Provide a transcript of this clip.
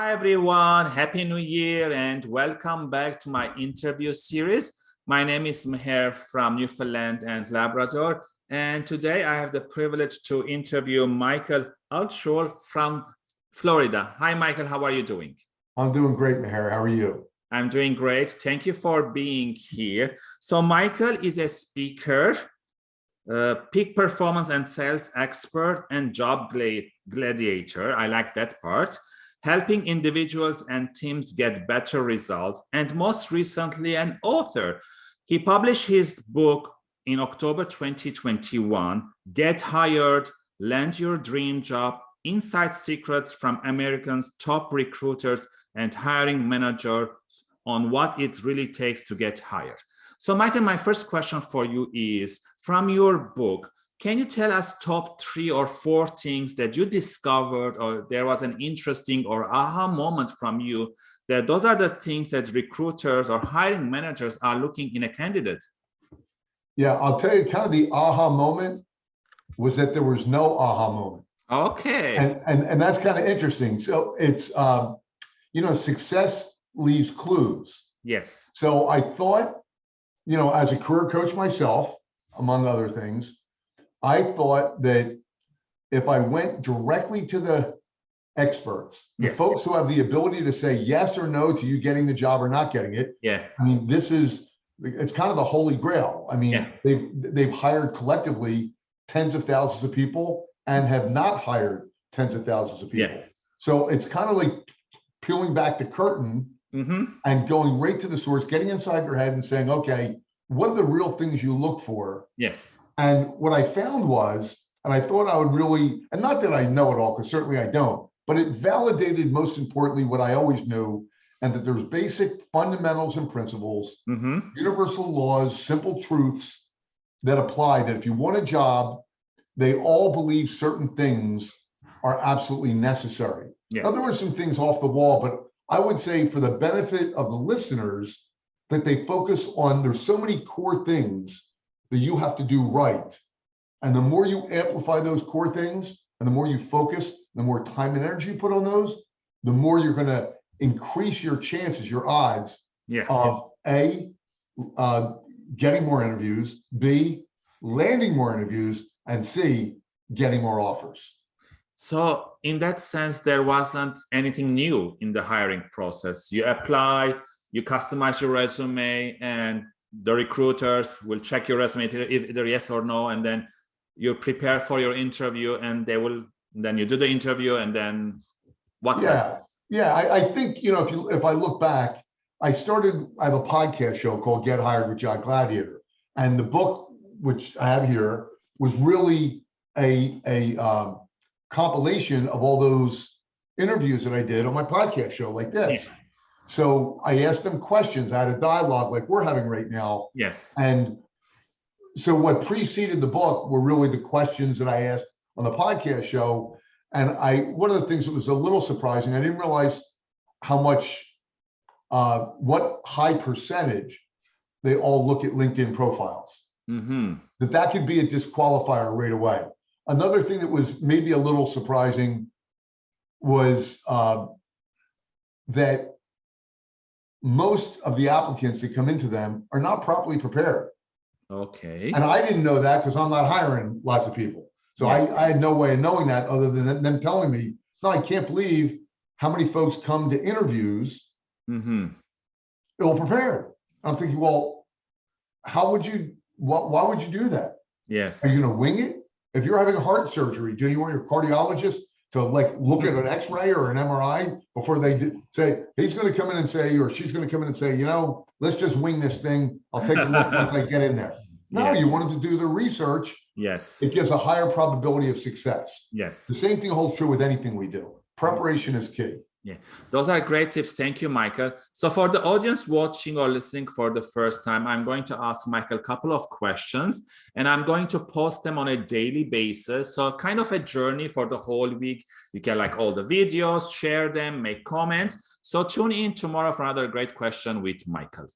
Hi, everyone. Happy New Year and welcome back to my interview series. My name is Meher from Newfoundland and Labrador. And today I have the privilege to interview Michael Altshul from Florida. Hi, Michael. How are you doing? I'm doing great, Meher. How are you? I'm doing great. Thank you for being here. So Michael is a speaker, uh, peak performance and sales expert and job gladiator. I like that part helping individuals and teams get better results, and most recently an author. He published his book in October 2021, Get Hired, Land Your Dream Job, Inside Secrets from Americans' Top Recruiters and Hiring Managers on what it really takes to get hired. So Michael, my first question for you is, from your book, can you tell us top three or four things that you discovered or there was an interesting or aha moment from you that those are the things that recruiters or hiring managers are looking in a candidate? Yeah, I'll tell you kind of the aha moment was that there was no aha moment. Okay. And and, and that's kind of interesting. So it's, um, you know, success leaves clues. Yes. So I thought, you know, as a career coach myself, among other things, I thought that if I went directly to the experts, the Yes. folks who have the ability to say yes or no to you getting the job or not getting it, Yeah. I mean, this is, it's kind of the holy grail. I mean, Yeah. they've, they've hired collectively tens of thousands of people and have not hired tens of thousands of people. Yeah. So it's kind of like peeling back the curtain Mm-hmm. and going right to the source, getting inside their head and saying, okay, what are the real things you look for Yes. And what I found was, and I thought I would really, and not that I know it all, because certainly I don't, but it validated most importantly what I always knew, and that there's basic fundamentals and principles, Mm-hmm. universal laws, simple truths that apply that if you want a job, they all believe certain things are absolutely necessary. Yeah. Now, there were some things off the wall, but I would say for the benefit of the listeners, that they focus on, there's so many core things that you have to do right. And the more you amplify those core things and the more you focus, the more time and energy you put on those, the more you're going to increase your chances, your odds Yeah. of A, uh, getting more interviews, B, landing more interviews, and C, getting more offers. So in that sense, there wasn't anything new in the hiring process. You apply, you customize your resume and the recruiters will check your resume if either yes or no, and then you prepare for your interview and they will, then you do the interview and then what Yeah. happens? Yeah, I, I think, you know, if you, if I look back, I started, I have a podcast show called Get Hired with Job Gladiator. And the book, which I have here, was really a, a um, compilation of all those interviews that I did on my podcast show like this. Yeah. So I asked them questions. I had a dialogue like we're having right now. Yes. And so what preceded the book were really the questions that I asked on the podcast show. And I, one of the things that was a little surprising, I didn't realize how much, uh, what high percentage they all look at LinkedIn profiles, Mm-hmm. that that could be a disqualifier right away. Another thing that was maybe a little surprising was uh, that most of the applicants that come into them are not properly prepared. Okay. And I didn't know that because I'm not hiring lots of people. So I, I had no way of knowing that other than them telling me, no, I can't believe how many folks come to interviews Mm-hmm. ill prepared. I'm thinking, well, how would you, what, why would you do that? Yes. Are you gonna wing it? If you're having a heart surgery, do you want your cardiologist to like look at hmm. an x-ray or an MRI before they do, say, he's gonna come in and say, or she's gonna come in and say, you know, let's just wing this thing. I'll take a look once I get in there. No, Yeah. you wanted to do the research. Yes. It gives a higher probability of success. Yes. The same thing holds true with anything we do. Preparation is key. Those are great tips. Thank you, Michael. So for the audience watching or listening for the first time, I'm going to ask Michael a couple of questions and I'm going to post them on a daily basis. So kind of a journey for the whole week. You can like all the videos, share them, make comments. So tune in tomorrow for another great question with Michael.